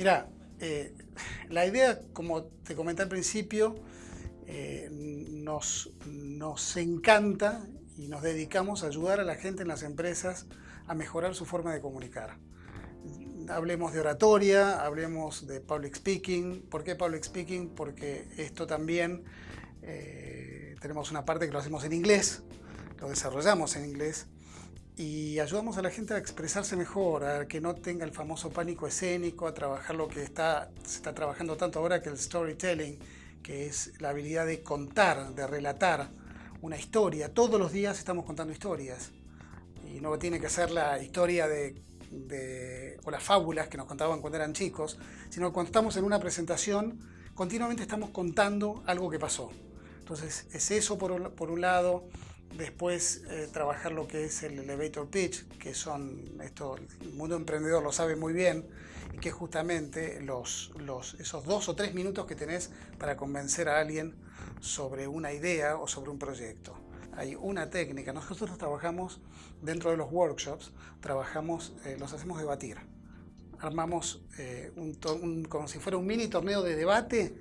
Mira, eh, la idea, como te comenté al principio, eh, nos, nos encanta y nos dedicamos a ayudar a la gente en las empresas a mejorar su forma de comunicar. Hablemos de oratoria, hablemos de public speaking. ¿Por qué public speaking? Porque esto también eh, tenemos una parte que lo hacemos en inglés, lo desarrollamos en inglés y ayudamos a la gente a expresarse mejor, a que no tenga el famoso pánico escénico, a trabajar lo que está, se está trabajando tanto ahora que el storytelling, que es la habilidad de contar, de relatar una historia. Todos los días estamos contando historias y no tiene que ser la historia de, o las fábulas que nos contaban cuando eran chicos, sino cuando estamos en una presentación continuamente estamos contando algo que pasó. Entonces es eso por por un lado, Después eh, trabajar lo que es el elevator pitch, que son, esto el mundo emprendedor lo sabe muy bien, y que justamente los, los, esos dos o tres minutos que tenés para convencer a alguien sobre una idea o sobre un proyecto. Hay una técnica, nosotros trabajamos dentro de los workshops, trabajamos, eh, los hacemos debatir. Armamos eh, un, como si fuera un mini torneo de debate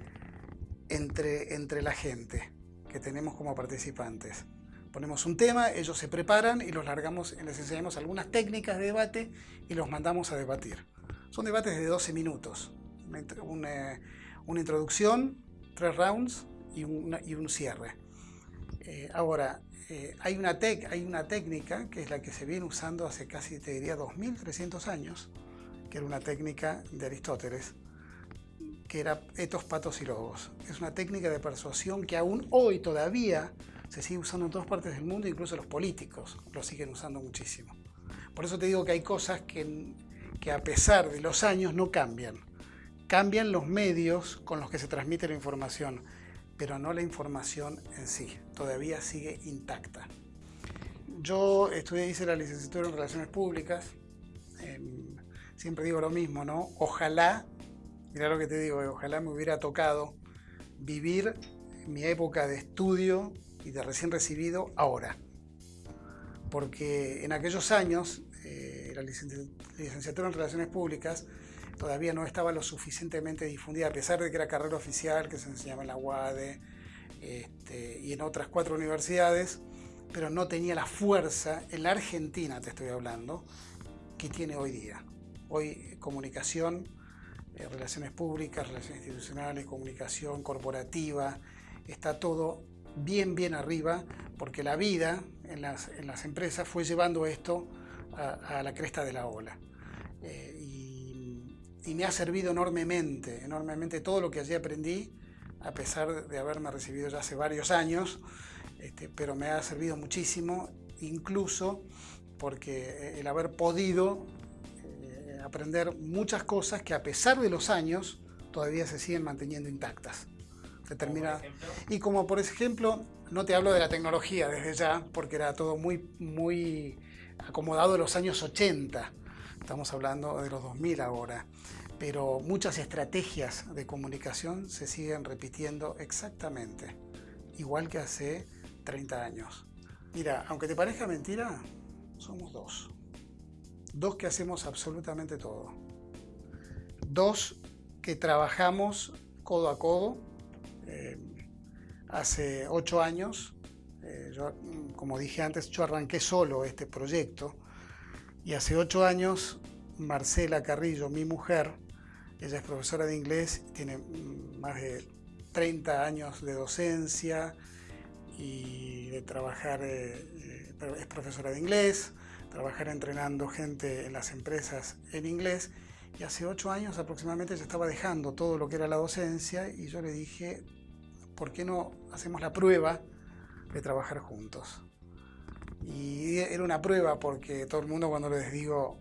entre, entre la gente que tenemos como participantes. Ponemos un tema, ellos se preparan y los largamos, les enseñamos algunas técnicas de debate y los mandamos a debatir. Son debates de 12 minutos. Una, introducción, tres rounds y, y un cierre. Eh, ahora, eh, hay, una hay una técnica que es la que se viene usando hace casi, te diría, 2.300 años, que era una técnica de Aristóteles, que era etos, patos y logos. Es una técnica de persuasión que aún hoy todavía se sigue usando en todas partes del mundo, incluso los políticos lo siguen usando muchísimo. Por eso te digo que hay cosas que, que a pesar de los años no cambian. Cambian los medios con los que se transmite la información, pero no la información en sí. Todavía sigue intacta. Yo estudié, hice la licenciatura en Relaciones Públicas. Em, siempre digo lo mismo, ¿no? Ojalá, mira lo que te digo, ojalá me hubiera tocado vivir mi época de estudio y de recién recibido ahora. Porque en aquellos años, eh, la licenciatura en Relaciones Públicas todavía no estaba lo suficientemente difundida, a pesar de que era carrera oficial, que se enseñaba en la UADE este, y en otras cuatro universidades, pero no tenía la fuerza, en la Argentina te estoy hablando, que tiene hoy día. Hoy comunicación, eh, relaciones públicas, relaciones institucionales, comunicación corporativa, está todo bien, bien arriba, porque la vida en las, en las empresas fue llevando esto a, la cresta de la ola. Eh, y, me ha servido enormemente, enormemente todo lo que allí aprendí, a pesar de haberme recibido ya hace varios años, este, pero me ha servido muchísimo, incluso porque el haber podido eh, aprender muchas cosas que a pesar de los años todavía se siguen manteniendo intactas Y como por ejemplo, no te hablo de la tecnología desde ya, porque era todo muy, muy acomodado de los años 80. Estamos hablando de los 2000 ahora. Pero muchas estrategias de comunicación se siguen repitiendo exactamente, igual que hace 30 años. Mira, aunque te parezca mentira, somos dos. Dos que hacemos absolutamente todo. Dos que trabajamos codo a codo eh, hace ocho años, eh, como dije antes, yo arranqué solo este proyecto. Y hace ocho años Marcela Carrillo, mi mujer, ella es profesora de inglés, tiene más de 30 años de docencia y de trabajar, eh, es profesora de inglés, trabajar entrenando gente en las empresas en inglés. Y hace ocho años aproximadamente ella estaba dejando todo lo que era la docencia y yo le dije, ¿por qué no hacemos la prueba de trabajar juntos? Y era una prueba porque todo el mundo cuando les digo,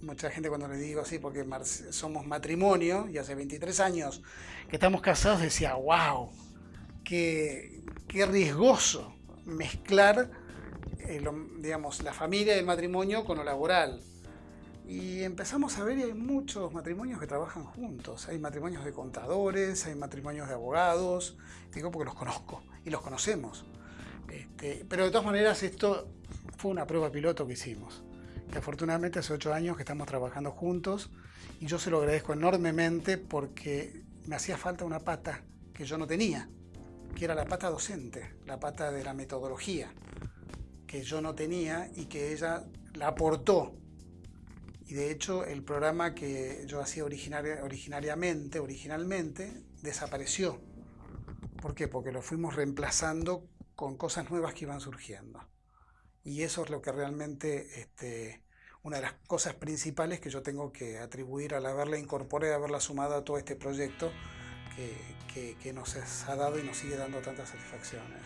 mucha gente cuando les digo así, porque somos matrimonio y hace 23 años que estamos casados, decía, wow, qué, qué riesgoso mezclar eh, digamos, la familia y el matrimonio con lo laboral. Y empezamos a ver y hay muchos matrimonios que trabajan juntos. Hay matrimonios de contadores, hay matrimonios de abogados, digo porque los conozco y los conocemos. Este, pero de todas maneras esto fue una prueba piloto que hicimos. que afortunadamente hace ocho años que estamos trabajando juntos y yo se lo agradezco enormemente porque me hacía falta una pata que yo no tenía, que era la pata docente, la pata de la metodología, que yo no tenía y que ella la aportó. De hecho el programa que yo hacía originariamente, originalmente, desapareció. ¿Por qué? Porque lo fuimos reemplazando con cosas nuevas que iban surgiendo. Y eso es lo que realmente, este, una de las cosas principales que yo tengo que atribuir al haberla incorporado, haberla sumado a todo este proyecto que nos ha dado y nos sigue dando tantas satisfacciones.